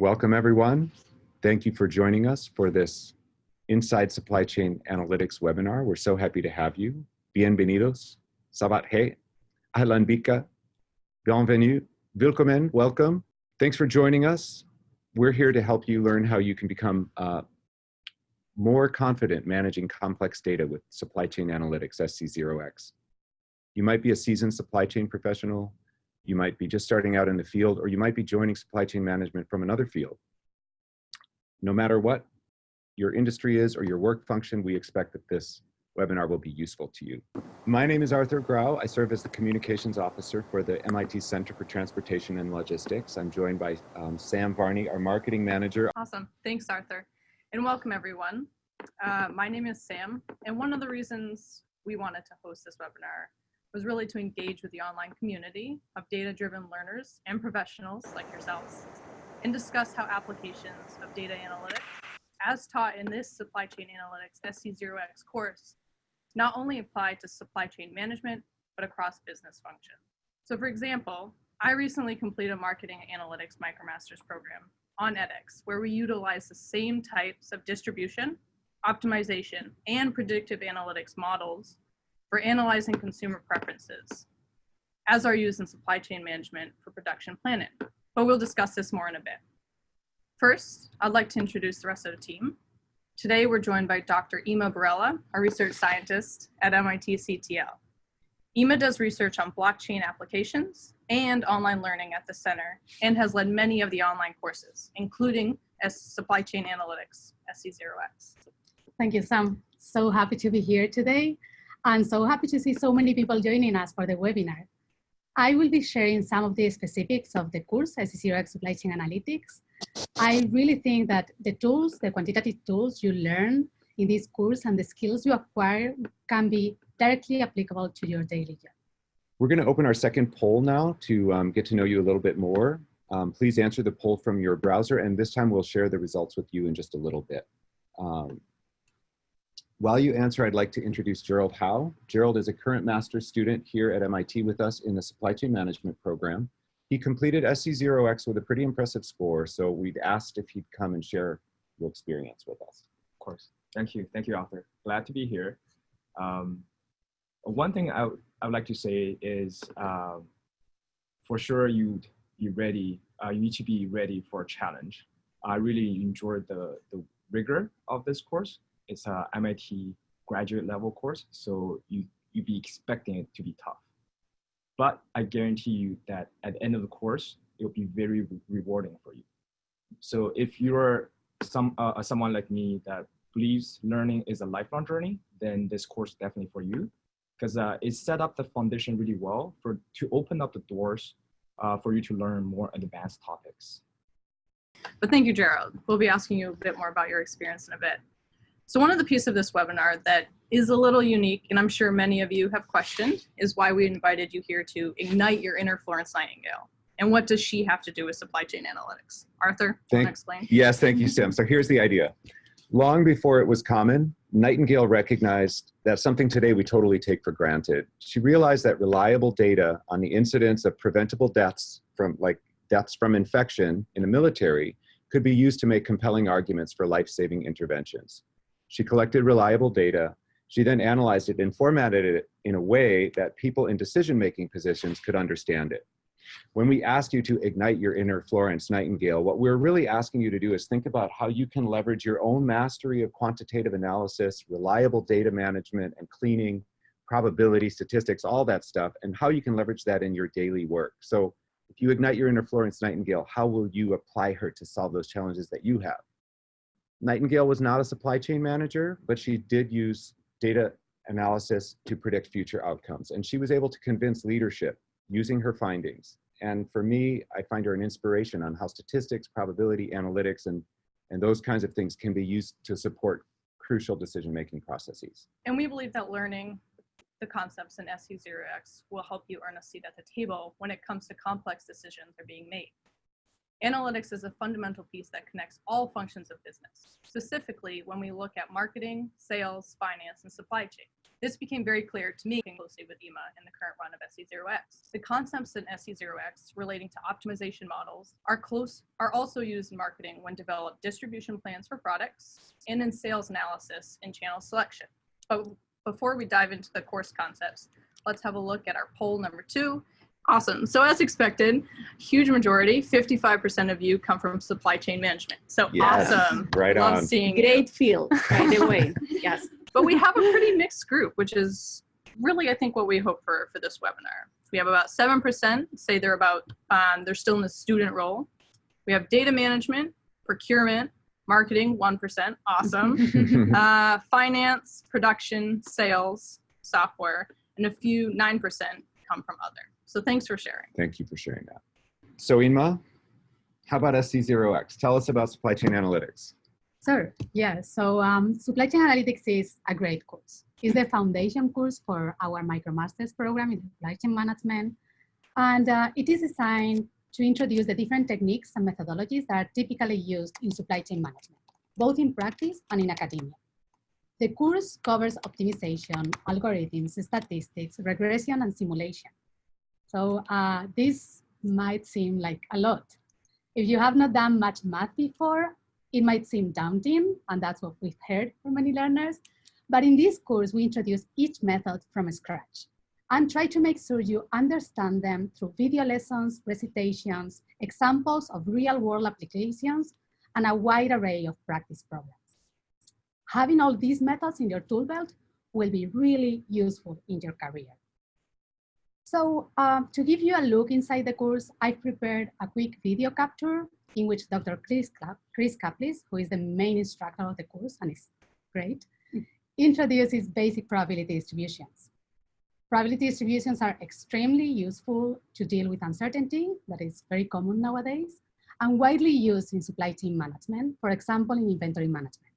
Welcome everyone. Thank you for joining us for this Inside Supply Chain Analytics webinar. We're so happy to have you. Bienvenidos. Sabat he. Ahlan bika. Bienvenue. Willkommen. Welcome. Thanks for joining us. We're here to help you learn how you can become uh, more confident managing complex data with supply chain analytics, SC0X. You might be a seasoned supply chain professional, you might be just starting out in the field, or you might be joining supply chain management from another field. No matter what your industry is or your work function, we expect that this webinar will be useful to you. My name is Arthur Grau. I serve as the communications officer for the MIT Center for Transportation and Logistics. I'm joined by um, Sam Varney, our marketing manager. Awesome. Thanks, Arthur. And welcome, everyone. Uh, my name is Sam, and one of the reasons we wanted to host this webinar was really to engage with the online community of data-driven learners and professionals like yourselves and discuss how applications of data analytics, as taught in this Supply Chain Analytics SC0X course, not only apply to supply chain management, but across business functions. So for example, I recently completed a marketing analytics MicroMasters program on edX, where we utilize the same types of distribution, optimization, and predictive analytics models for analyzing consumer preferences, as are used in supply chain management for production planning. But we'll discuss this more in a bit. First, I'd like to introduce the rest of the team. Today, we're joined by Dr. Inma Borrella, a research scientist at MIT CTL. Inma does research on blockchain applications and online learning at the center and has led many of the online courses, including as Supply Chain Analytics, SC0X. Thank you, Sam. So happy to be here today. I'm so happy to see so many people joining us for the webinar. I will be sharing some of the specifics of the course, SC0X Supply Chain Analytics. I really think that the tools, the quantitative tools you learn in this course and the skills you acquire can be directly applicable to your daily job. We're going to open our second poll now to um, get to know you a little bit more. Um, please answer the poll from your browser, and this time we'll share the results with you in just a little bit. Um, while you answer, I'd like to introduce Gerald Howe. Gerald is a current master's student here at MIT with us in the supply chain management program. He completed SC0X with a pretty impressive score, so we'd asked if he'd come and share your experience with us. Of course. Thank you. Thank you, Arthur. Glad to be here. Um, one thing I, I would like to say is um, for sure you you ready uh, you need to be ready for a challenge. I really enjoyed the the rigor of this course it's a MIT graduate level course, so you you'd be expecting it to be tough. But I guarantee you that at the end of the course, it'll be very re rewarding for you. So if you're some uh, someone like me that believes learning is a lifelong journey, then this course is definitely for you, because uh, it set up the foundation really well for to open up the doors uh, for you to learn more advanced topics. But thank you, Gerald. We'll be asking you a bit more about your experience in a bit. So one of the pieces of this webinar that is a little unique, and I'm sure many of you have questioned, is why we invited you here to ignite your inner Florence Nightingale. And what does she have to do with supply chain analytics? Arthur, thank, want to explain? Yes, thank you, Sam. So here's the idea. Long before it was common, Nightingale recognized that something today we totally take for granted. She realized that reliable data on the incidence of preventable deaths from like deaths from infection in the military could be used to make compelling arguments for life-saving interventions. She collected reliable data. She then analyzed it and formatted it in a way that people in decision-making positions could understand it. When we ask you to ignite your inner Florence Nightingale, what we're really asking you to do is think about how you can leverage your own mastery of quantitative analysis, reliable data management and cleaning, probability, statistics, all that stuff, and how you can leverage that in your daily work. So if you ignite your inner Florence Nightingale, how will you apply her to solve those challenges that you have? Nightingale was not a supply chain manager, but she did use data analysis to predict future outcomes. And she was able to convince leadership using her findings. And for me, I find her an inspiration on how statistics, probability, analytics, and, and those kinds of things can be used to support crucial decision-making processes. And we believe that learning the concepts in SC0X will help you earn a seat at the table when it comes to complex decisions are being made. Analytics is a fundamental piece that connects all functions of business, specifically when we look at marketing, sales, finance, and supply chain. This became very clear to me closely with Inma in the current run of SC0X. The concepts in SC0X relating to optimization models are close are also used in marketing when develop distribution plans for products and in sales analysis and channel selection. But before we dive into the course concepts, let's have a look at our poll number two. Awesome. So as expected, huge majority, 55% of you come from supply chain management. So Yes, awesome. right Love on. seeing you. Great field, by the way. Yes. but we have a pretty mixed group, which is really, I think, what we hope for for this webinar. We have about 7% say they're about, um, they're still in the student role. We have data management, procurement, marketing, 1%, awesome. uh, finance, production, sales, software, and a few 9% come from other. So thanks for sharing. Thank you for sharing that. So Inma, how about SC0X? Tell us about supply chain analytics. Sure. Yeah. So um, supply chain analytics is a great course. It's the foundation course for our MicroMasters program in supply chain management. And uh, it is designed to introduce the different techniques and methodologies that are typically used in supply chain management, both in practice and in academia. The course covers optimization, algorithms, statistics, regression, and simulation. So uh, this might seem like a lot. If you have not done much math before, it might seem daunting, and that's what we've heard from many learners. But in this course, we introduce each method from scratch and try to make sure you understand them through video lessons, recitations, examples of real world applications, and a wide array of practice problems. Having all these methods in your tool belt will be really useful in your career. So um, to give you a look inside the course, I've prepared a quick video capture in which Dr. Chris, Chris Caplice, who is the main instructor of the course and is great, introduces basic probability distributions. Probability distributions are extremely useful to deal with uncertainty that is very common nowadays and widely used in supply chain management, for example, in inventory management.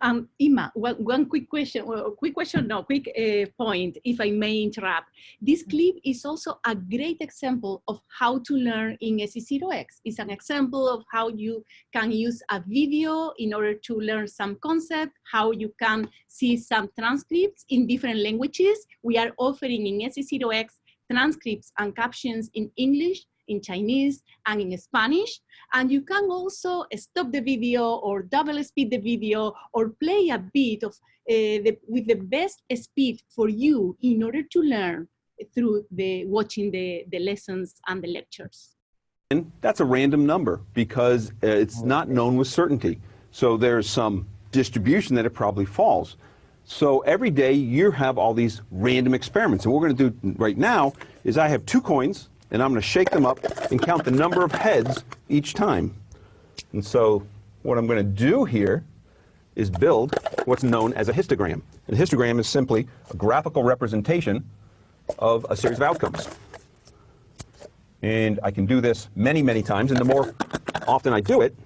Um, Inma, one, one quick question, well, quick question, no, quick uh, point, if I may interrupt. This clip is also a great example of how to learn in SC0X. It's an example of how you can use a video in order to learn some concept, how you can see some transcripts in different languages. We are offering in SC0X transcripts and captions in English, in Chinese, and in Spanish. And you can also stop the video or double speed the video or play a bit of uh, the, with the best speed for you in order to learn through the watching the, the lessons and the lectures. And that's a random number because uh, it's not known with certainty. So there's some distribution that it probably falls. So every day you have all these random experiments. And what we're going to do right now is I have two coins and I'm going to shake them up and count the number of heads each time. And so what I'm going to do here is build what's known as a histogram. And a histogram is simply a graphical representation of a series of outcomes. And I can do this many, many times. And the more often I do it,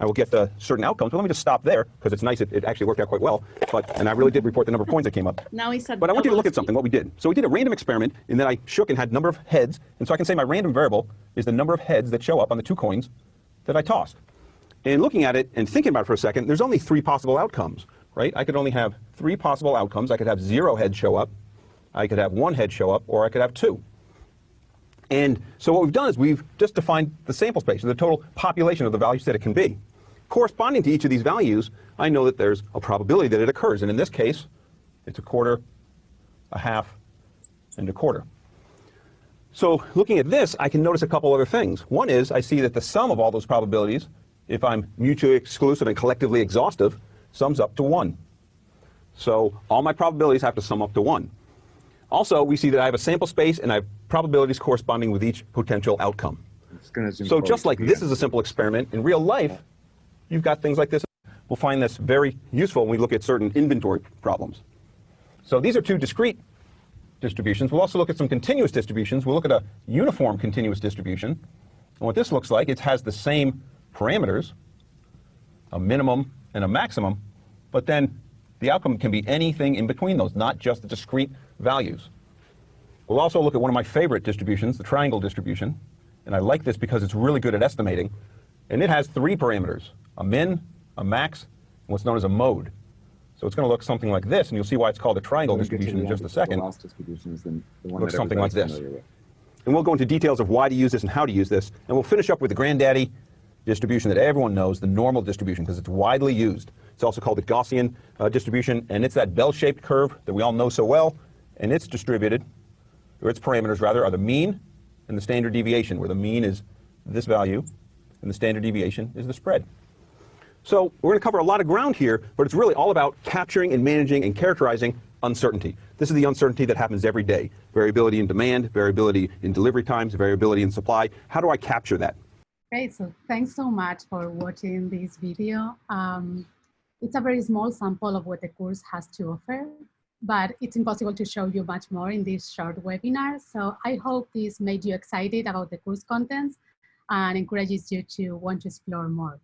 I will get the certain outcomes. But let me just stop there because it's nice. It, it actually worked out quite well. But and I really did report the number of coins that came up. Now he said. But I want you to look at something, what we did. So we did a random experiment, and then I shook and had number of heads. And so I can say my random variable is the number of heads that show up on the two coins that I tossed. And looking at it and thinking about it for a second, there's only three possible outcomes, right? I could only have three possible outcomes. I could have zero heads show up, I could have one head show up, or I could have two. And so what we've done is we've just defined the sample space, the total population of the values that it can be. Corresponding to each of these values, I know that there's a probability that it occurs. And in this case, it's a quarter, a half, and a quarter. So looking at this, I can notice a couple other things. One is I see that the sum of all those probabilities, if I'm mutually exclusive and collectively exhaustive, sums up to 1. So all my probabilities have to sum up to 1. Also, we see that I have a sample space and I have probabilities corresponding with each potential outcome. I'm just gonna zoom So just like this is a simple experiment, in real life, you've got things like this. We'll find this very useful when we look at certain inventory problems. So these are two discrete distributions. We'll also look at some continuous distributions. We'll look at a uniform continuous distribution. And what this looks like, it has the same parameters, a minimum and a maximum, but then the outcome can be anything in between those, not just the discrete values. We'll also look at one of my favorite distributions, the triangle distribution. And I like this because it's really good at estimating. And it has three parameters, a min, a max, and what's known as a mode. So it's going to look something like this, and you'll see why it's called a triangle distribution in just a second. The last distribution is the, the one Looks something like this. with. And we'll go into details of why to use this and how to use this. And we'll finish up with the granddaddy distribution that everyone knows, the normal distribution, because it's widely used. It's also called the Gaussian uh, distribution, and it's that bell-shaped curve that we all know so well. And it's distributed, or its parameters rather, are the mean and the standard deviation, where the mean is this value, and the standard deviation is the spread. So we're going to cover a lot of ground here, but it's really all about capturing and managing and characterizing uncertainty. This is the uncertainty that happens every day. Variability in demand, variability in delivery times, variability in supply. How do I capture that? Great, so thanks so much for watching this video. Um, it's a very small sample of what the course has to offer, but it's impossible to show you much more in this short webinar. So I hope this made you excited about the course contents and encourages you to want to explore more.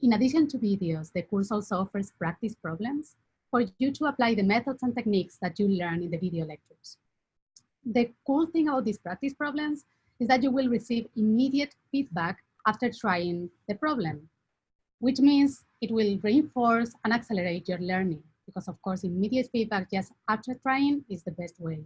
In addition to videos, the course also offers practice problems for you to apply the methods and techniques that you learn in the video lectures. The cool thing about these practice problems is that you will receive immediate feedback after trying the problem, which means it will reinforce and accelerate your learning because of course immediate feedback just after trying is the best way.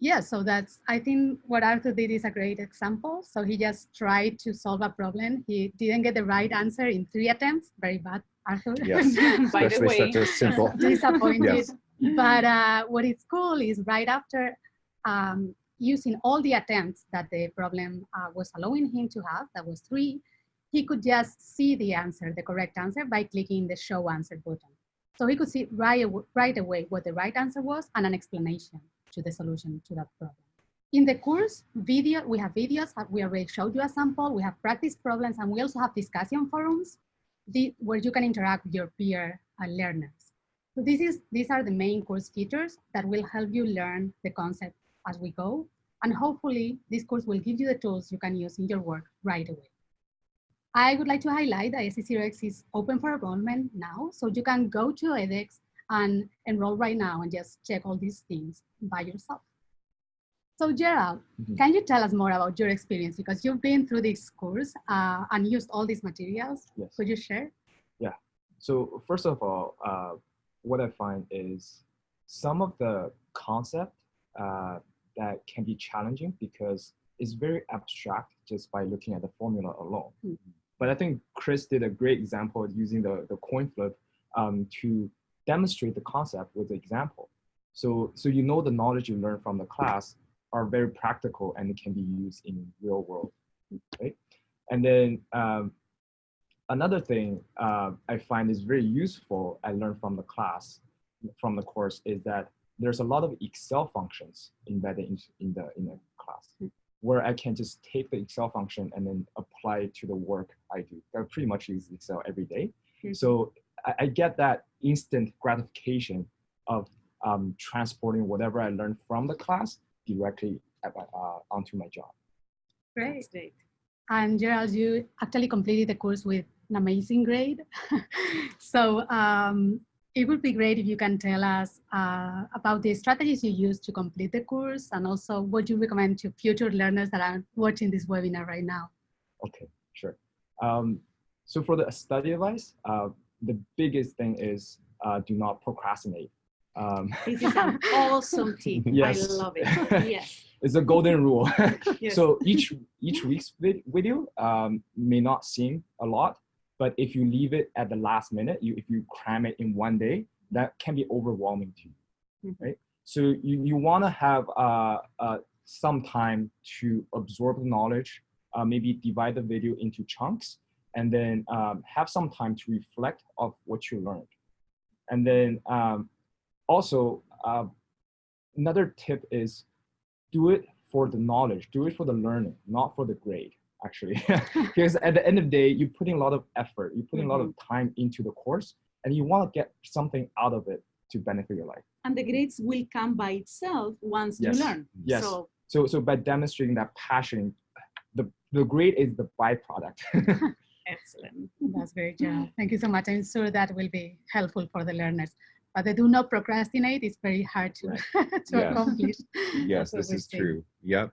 Yeah, so that's, I think what Arthur did is a great example. So he just tried to solve a problem. He didn't get the right answer in three attempts. Very bad, Arthur. Yes, By the especially way. such a simple. disappointed. Yes. But uh, what is cool is right after um, using all the attempts that the problem uh, was allowing him to have, that was three, he could just see the answer, the correct answer, by clicking the show answer button. So he could see right, right away what the right answer was and an explanation to the solution to that problem. In the course video, we have videos, uh, we already showed you a sample, we have practice problems, and we also have discussion forums the, where you can interact with your peer uh, learners. So this is, these are the main course features that will help you learn the concept as we go. And hopefully this course will give you the tools you can use in your work right away. I would like to highlight that SC0X is open for enrollment now. So you can go to edX and enroll right now and just check all these things by yourself. So Gerald, Mhm. can you tell us more about your experience? Because you've been through this course uh, and used all these materials. Yes. Could you share? Yeah. So first of all, uh, what I find is some of the concept uh, that can be challenging because it's very abstract just by looking at the formula alone. Mhm. But I think Chris did a great example using the, the coin flip um, to demonstrate the concept with the example. So, so you know the knowledge you learn from the class are very practical and it can be used in real world, right? And then um, another thing uh, I find is very useful I learned from the class, from the course, is that there's a lot of Excel functions embedded in, in the in the class, where I can just take the Excel function and then apply it to the work I do. I pretty much use Excel every day. Mhm. so I, I get that instant gratification of um, transporting whatever I learned from the class directly at my, uh, onto my job. Great. Great. And Gerald, you actually completed the course with an amazing grade. so um, it would be great if you can tell us uh, about the strategies you use to complete the course and also what you recommend to future learners that are watching this webinar right now. Okay, sure. Um, so for the study advice, uh, the biggest thing is uh, do not procrastinate. Um, This is an awesome tip. Yes. I love it. Yes. it's a golden rule. yes. So each each week's vid- video um, may not seem a lot, but if you leave it at the last minute, you if you cram it in one day, that can be overwhelming to you, Mhm. right? So you you want to have uh, uh, some time to absorb the knowledge, uh, maybe divide the video into chunks, and then um, have some time to reflect of what you learned, and then um, also uh, another tip is do it for the knowledge, do it for the learning, not for the grade, actually. because at the end of the day, you're putting a lot of effort, you're putting a lot of time into the course, and you want to get something out of it to benefit your life. and the grades will come by itself once Yes. you learn. Yes. So So, so by demonstrating that passion, the, the grade is the byproduct. excellent. That's great, Gerald. Thank you so much. I'm sure that will be helpful for the learners. But they do not procrastinate. It's very hard to, to Yes. accomplish. Yes, this is seeing. true. Yep.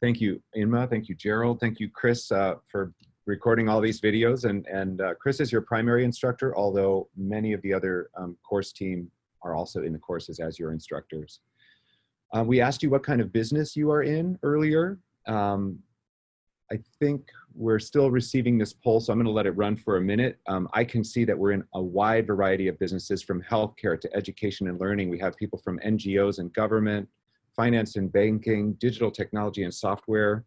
Thank you, Inma. Thank you, Gerald. Thank you, Chris, uh, for recording all these videos. And, and uh, Chris is your primary instructor, although many of the other um, course team are also in the courses as your instructors. Uh, we asked you what kind of business you are in earlier. Um, I think we're still receiving this poll, so I'm going to let it run for a minute. Um, I can see that we're in a wide variety of businesses from healthcare to education and learning. We have people from NGOs and government, finance and banking, digital technology and software.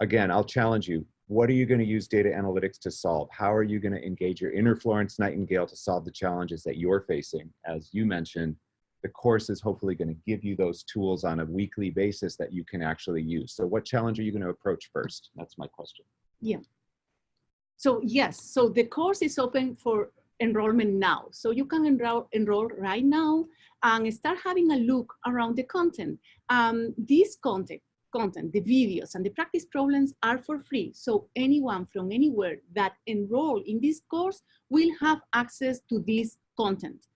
Again, I'll challenge you. What are you going to use data analytics to solve? How are you going to engage your inner Florence Nightingale to solve the challenges that you're facing? As you mentioned, the course is hopefully going to give you those tools on a weekly basis that you can actually use. So what challenge are you going to approach first? That's my question. Yeah. So yes, so the course is open for enrollment now. So you can enroll, enroll right now and start having a look around the content. Um, this content, content, the videos and the practice problems are for free. So anyone from anywhere that enroll in this course will have access to this content.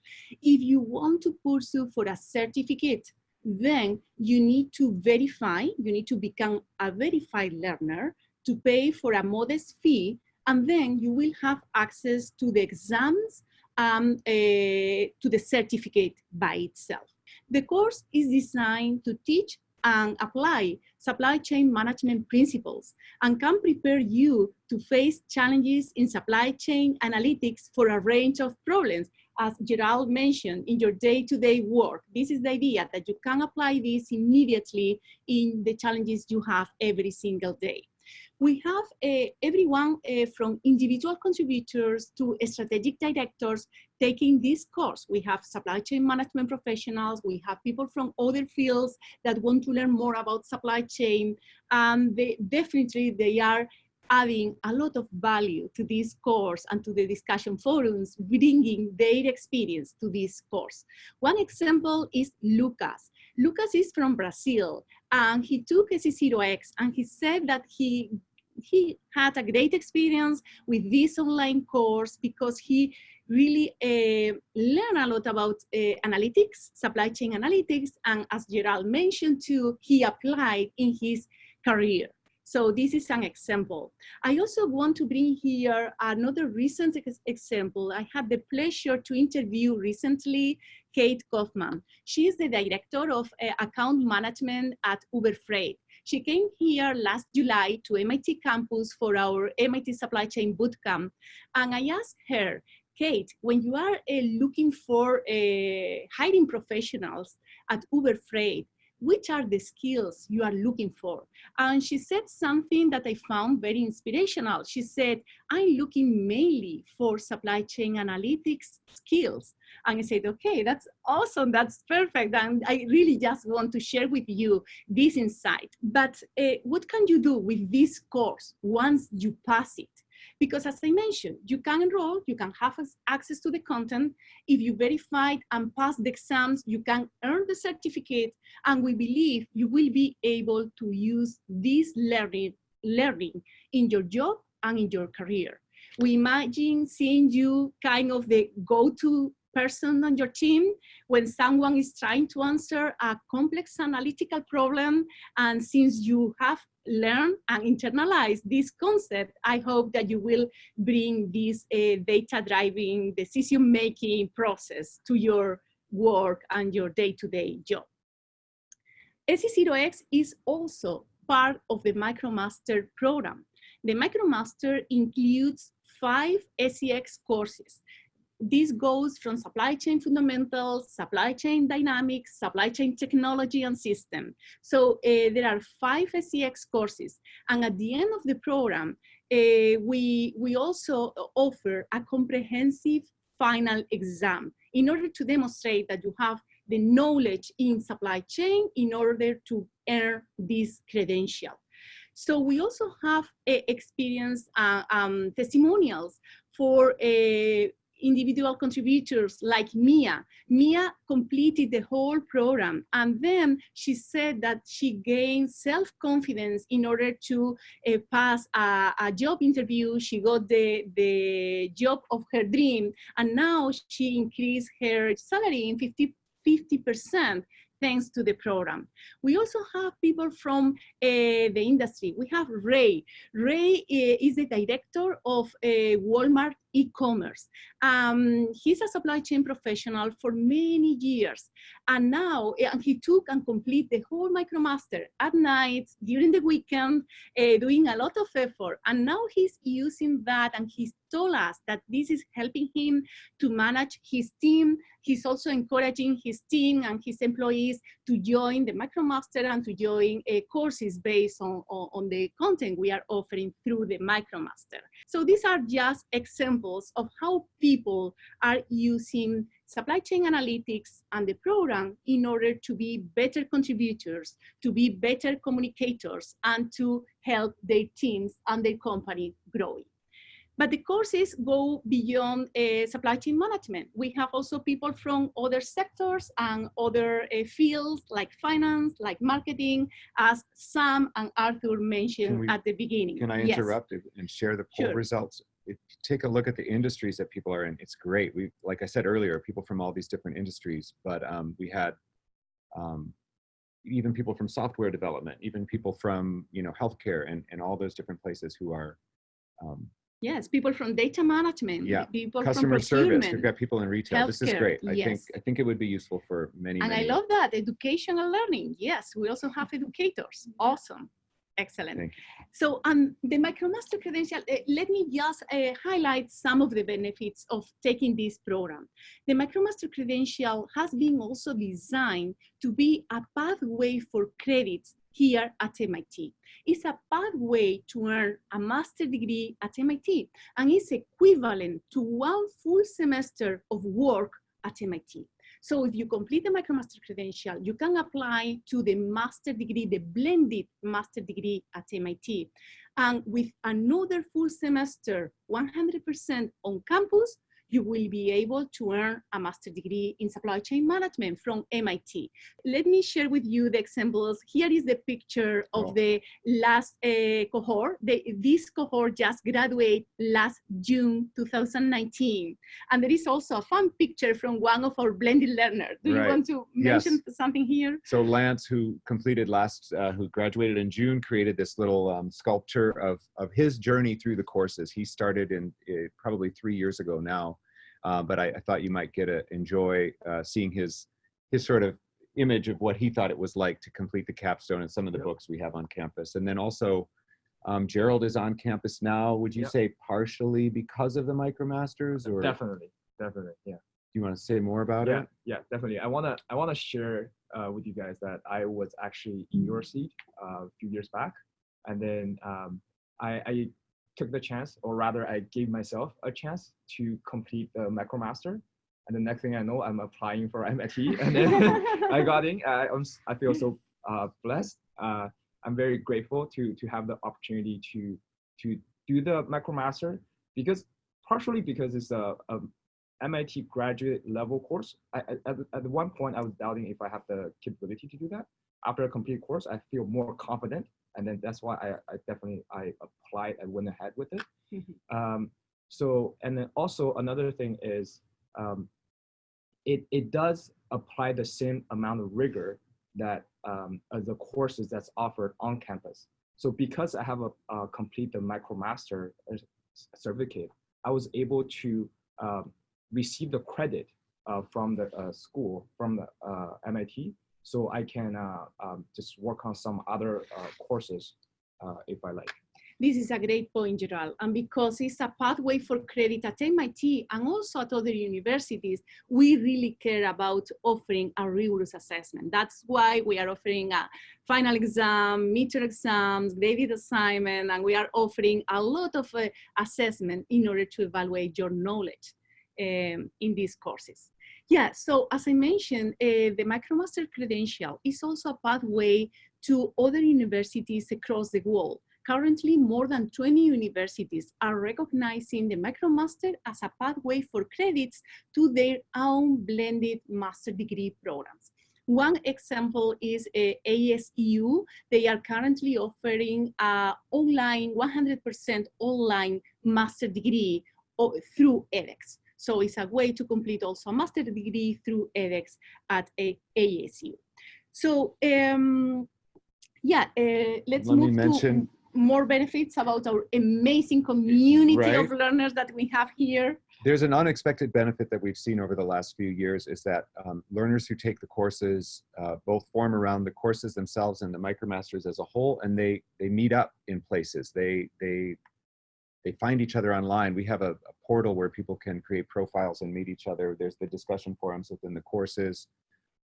If you want to pursue for a certificate, then you need to verify, you need to become a verified learner to pay for a modest fee, and then you will have access to the exams, um, uh, to the certificate by itself. The course is designed to teach and apply supply chain management principles and can prepare you to face challenges in supply chain analytics for a range of problems as Gerald mentioned, in your day-to-day -day work. This is the idea that you can apply this immediately in the challenges you have every single day. We have uh, everyone uh, from individual contributors to strategic directors taking this course. We have supply chain management professionals. We have people from other fields that want to learn more about supply chain. And they, definitely they are adding a lot of value to this course and to the discussion forums, bringing their experience to this course. One example is Lucas. Lucas is from Brazil and he took SC0X and he said that he he had a great experience with this online course because he really uh, learned a lot about uh, analytics, supply chain analytics, and as Gerald mentioned too, he applied in his career. So this is an example. I also want to bring here another recent ex example. I had the pleasure to interview recently Kate Kaufman. She is the director of uh, account management at Uber Freight. She came here last July to MIT campus for our MIT Supply Chain Bootcamp. And I asked her, Kate, when you are uh, looking for uh, hiring professionals at Uber Freight, which are the skills you are looking for? And she said something that I found very inspirational. She said, I'm looking mainly for supply chain analytics skills. And I said, okay, that's awesome, that's perfect. And I really just want to share with you this insight. But uh, what can you do with this course once you pass it? Because as I mentioned, you can enroll, you can have access to the content. If you verified and pass the exams, you can earn the certificate. And we believe you will be able to use this learning, learning in your job and in your career. We imagine seeing you kind of the go-to person on your team when someone is trying to answer a complex analytical problem. And since you have learned and internalize this concept, I hope that you will bring this uh, data-driving decision-making process to your work and your day-to-day -day job. SC0X is also part of the MicroMaster program. The MicroMaster includes five SCX courses this goes from supply chain fundamentals, supply chain dynamics, supply chain technology and system. So uh, there are five SCX courses. And at the end of the program, uh, we, we also offer a comprehensive final exam in order to demonstrate that you have the knowledge in supply chain in order to earn this credential. So we also have uh, experience uh, um, testimonials for uh, individual contributors like Mia. Mia completed the whole program and then she said that she gained self-confidence in order to uh, pass a, a, job interview. She got the, the job of her dream and now she increased her salary in 50, 50% thanks to the program. We also have people from uh, the industry. We have Ray. Ray uh, is the director of uh, Walmart e-commerce. Um, he's a supply chain professional for many years. And now and he took and complete the whole MicroMaster at night, during the weekend, uh, doing a lot of effort. And now he's using that and he's told us that this is helping him to manage his team. He's also encouraging his team and his employees to join the MicroMaster and to join uh, courses based on, on, on the content we are offering through the MicroMaster. So these are just examples of how people are using supply chain analytics and the program in order to be better contributors, to be better communicators, and to help their teams and their company growing. But the courses go beyond uh, supply chain management. We have also people from other sectors and other uh, fields like finance, like marketing, as Sam and Arthur mentioned we- at the beginning. Can I Yes. interrupt and share the poll Sure. results? If you take a look at the industries that people are in, it's great. We, like I said earlier, people from all these different industries, but um, we had um, even people from software development, even people from, you know, healthcare and, and all those different places who are um, Yes, people from data management, Yeah, people customer service. We've got people in retail. This is great. I think. I think it would be useful for many, And I many. love that, educational learning. Yes, we also have educators. Awesome. Excellent. So um, the MicroMaster credential, uh, let me just uh, highlight some of the benefits of taking this program. The MicroMaster credential has been also designed to be a pathway for credits here at MIT. It's a pathway to earn a master degree at MIT and it's equivalent to one full semester of work at MIT. So if you complete the MicroMaster credential, you can apply to the master degree, the blended master degree at MIT. And with another full semester, 100% on campus, you will be able to earn a master degree in supply chain management from MIT. Let me share with you the examples. Here is the picture of Cool. the last uh, cohort. The, this cohort just graduated last June 2019. And there is also a fun picture from one of our blended learners. Do you want to Yes. mention something here? So Lance, who completed last, uh, who graduated in June, created this little um, sculpture of, of his journey through the courses. He started in uh, probably three years ago now, uh, but I, I thought you might get a enjoy uh, seeing his his sort of image of what he thought it was like to complete the capstone and some of the Yep. books we have on campus. And then also, um, Gerald is on campus now. Would you Yep. say partially because of the MicroMasters, or Definitely, definitely, yeah. Do you want to say more about yeah, it? yeah, definitely. I wanna I wanna share uh, with you guys that I was actually in your seat uh, a few years back, and then um, I, I took the chance, or rather, I gave myself a chance to complete the MicroMaster. And the next thing I know, I'm applying for MIT, and then I got in. I, I'm, s- I feel so uh, blessed. Uh, I'm very grateful to to have the opportunity to to do the MicroMaster because partially because it's a, a MIT graduate level course. I, at, at one point, I was doubting if I have the capability to do that. After a complete course, I feel more confident, and then that's why I, I definitely I applied. I went ahead with it. Um, so, and then also another thing is, um, it it does apply the same amount of rigor that um, the courses that's offered on campus. So because I have a uh, complete the MicroMaster uh, certificate, I was able to um, receive the credit uh, from the uh, school, from the uh, MIT, so I can um, just work on some other courses if I like. This is a great point, Gerald. And because it's a pathway for credit at MIT and also at other universities, we really care about offering a rigorous assessment. That's why we are offering a final exam, midterm exams, graded assignment, and we are offering a lot of uh, assessment in order to evaluate your knowledge um, in these courses. Yeah, so as I mentioned, uh, the MicroMaster credential is also a pathway to other universities across the world. Currently, more than 20 universities are recognizing the MicroMaster as a pathway for credits to their own blended master degree programs. One example is uh, ASU. They are currently offering a online, 100% online master degree through edX. So it's a way to complete also a master degree through edX at a ASU. So um, yeah, uh, let's Let move mention- to more benefits about our amazing community of learners that we have here. There's an unexpected benefit that we've seen over the last few years is that um, learners who take the courses uh, both form around the courses themselves and the MicroMasters as a whole, and they they meet up in places. They they they find each other online. We have a, a portal where people can create profiles and meet each other. There's the discussion forums within the courses.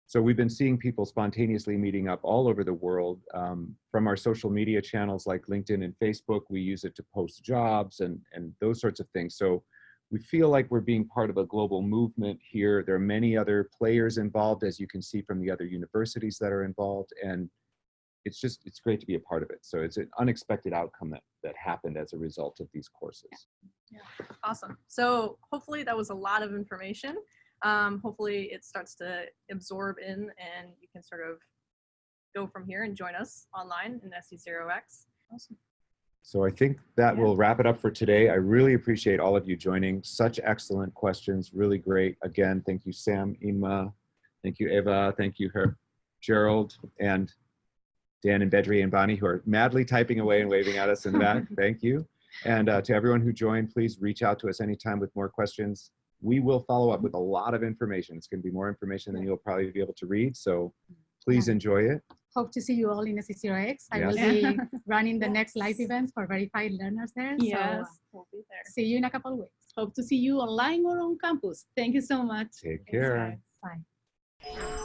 So we've been seeing people spontaneously meeting up all over the world um, from our social media channels like LinkedIn and Facebook. We use it to post jobs and, and those sorts of things. So we feel like we're being part of a global movement here. There are many other players involved, as you can see from the other universities that are involved. And it's just, it's great to be a part of it. So it's an unexpected outcome that, that happened as a result of these courses. Yeah, Awesome. So hopefully that was a lot of information. Um, hopefully it starts to absorb in and you can sort of go from here and join us online in SC0X. Awesome. So I think that Yeah. will wrap it up for today. I really appreciate all of you joining. Such excellent questions, really great. Again, thank you, Sam, Inma, thank you, Eva, thank you, her, Gerald, and Dan and Bedri and Bonnie, who are madly typing away and waving at us in the back. Thank you. And uh, to everyone who joined, please reach out to us anytime with more questions. We will follow up with a lot of information. It's going to be more information than you'll probably be able to read. So please Yeah. enjoy it. Hope to see you all in SC0X. I will be running the next live events for verified learners there. Yes. uh, We'll be there. see you in a couple of weeks. Hope to see you online or on campus. Thank you so much. Take care. guys. Bye.